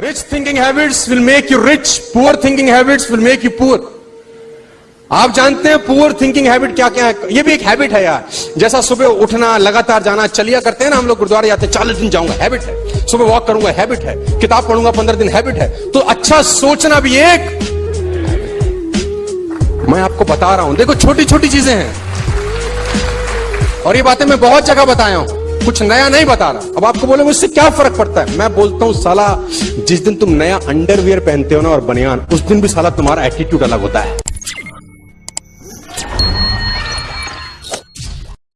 Rich thinking habits will make you rich poor thinking habits will make you poor आप जानते हैं poor thinking habit क्या क्या है? ये भी एक हैबिट है यार। जैसा सुबह उठना, लगातार जाना, चलिया करते हैं ना हम लोग गुरुद्वारे जाते हैं, चालीस दिन जाऊँगा हैबिट है। सुबह वॉक करूँगा हैबिट है। किताब पढ़ूँगा, पंद्रह दिन हैबिट है। तो अच्छा सोचना भी एक। मैं आपको बता रहा हूँ। देखो छोटी छोटी चीज़ें हैं। और ये बातें मैं बहुत जगह बताया हूँ। कुछ नया नहीं बता रहा अब आपको बोले उससे क्या फ़र्क पड़ता है? मैं बोलता हूँ, साला, जिस दिन तुम नया अंडरवियर पहनते हो ना और बनियान, उस दिन भी साला तुम्हारा एटीट्यूड अलग होता है।